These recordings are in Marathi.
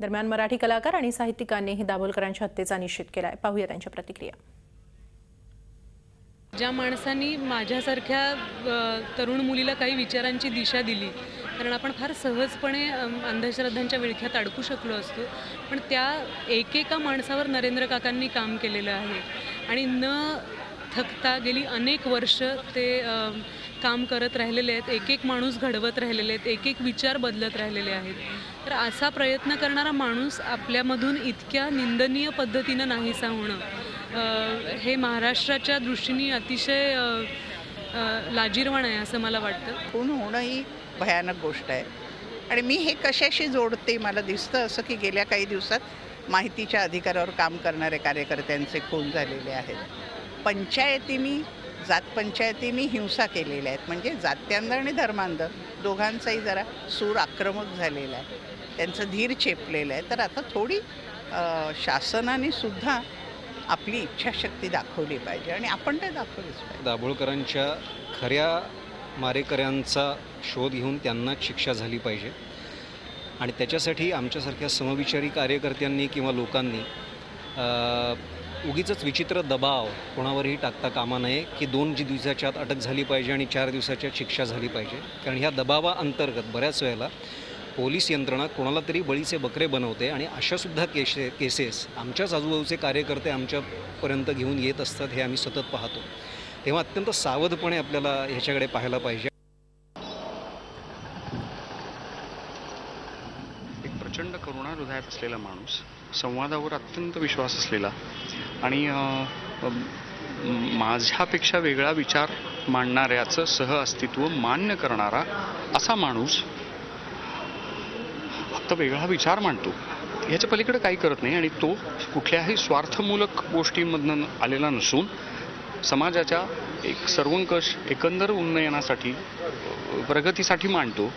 दरम्यान मराठी कलाकार आणि साहित्यिकांनीही दाभोलकरांच्या हत्येचा निषेध केलाय. पाहूया त्यांच्या प्रतिक्रिया. ज्या माणसांनी माझ्यासारख्या तरुण मुलीला काही विचारांची दिशा दिली कारण आपण फार सहजपणे अंधश्रद्धांच्या विळख्यात अडकू शकलो असतो पण त्या एकेका माणसावर नरेंद्र काकांनी काम केलेलं आहे. आणि न थकता गेली अनेक वर्ष ते काम करत राहिलेले आहेत एक एक माणूस घडवत राहिलेले आहेत एक एक विचार बदलत राहिलेले आहेत. तर असा प्रयत्न करणारा माणूस आपल्यामधून इतक्या निंदनीय पद्धतीनं नाहीसा होणं हे महाराष्ट्राच्या दृष्टीने अतिशय लाजीरवाण लाजिरवाण आहे असं मला वाटतं. खून होणं ही भयानक गोष्ट आहे. आणि मी हे कशाशी जोडते मला दिसतं असं की गेल्या काही दिवसात माहितीच्या अधिकारावर काम करणारे कार्यकर्त्यांचे खून झालेले आहेत. पंचायतींनी जात पंचायतींनी हिंसा केलेल्या आहेत. म्हणजे जात्यांध आणि धर्मांध दोघांचाही जरा सूर आक्रमक झालेला आहे. त्यांचं धीर चेपलेलं आहे. तर आता थोडी शासनाने सुद्धा आपली इच्छाशक्ती दाखवली पाहिजे आणि आपण ते दाखवलीच पाहिजे. दाभोळकरांच्या खऱ्या मारेकऱ्यांचा शोध घेऊन त्यांना शिक्षा झाली पाहिजे. आणि त्याच्यासाठी आमच्यासारख्या समविचारी कार्यकर्त्यांनी किंवा लोकांनी उगीच विचित्र दबाव कोणावरही टाकता कामा नये की दोन जी दिवसाच्या आत अटक झाली पाहिजे आणि चार दिवसाच्या शिक्षा झाली पाहिजे. कारण ह्या दबावाअंतर्गत बऱ्याच वेळेला पोलीस यंत्रणा कोणाला तरी बळीचे बकरे बनवते आणि अशासुद्धा केशे केसेस आमच्याच आजूबाजूचे कार्यकर्ते आमच्यापर्यंत घेऊन येत असतात हे आम्ही सतत पाहतो. तेव्हा अत्यंत सावधपणे आपल्याला ह्याच्याकडे पाहायला पाहिजे. एक प्रचंड करुणा हृदयात असलेला माणूस संवादावर अत्यंत विश्वास असलेला. आणि माझ्यापेक्षा वेगळा विचार मांडणाऱ्याचं सह अस्तित्व मान्य करणारा असा माणूस फक्त वेगळा विचार मांडतो. याच्या पलीकडे काही करत नाही आणि तो कुठल्याही स्वार्थमूलक गोष्टींमधनं आलेला नसून समाजाच्या एक सर्वंकष एकंदर उन्नयनासाठी प्रगतीसाठी मांडतो.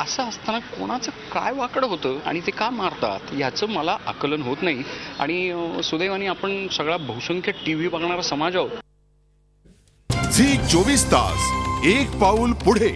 असं असताना कोणाचं काय वाकडं होतं आणि ते का मारतात याचं मला आकलन होत नाही. आणि सुदैवाने आपण सगळा बहुसंख्य टी व्ही बघणारा समाज आहोत. झी चोवीस तास एक पाऊल पुढे.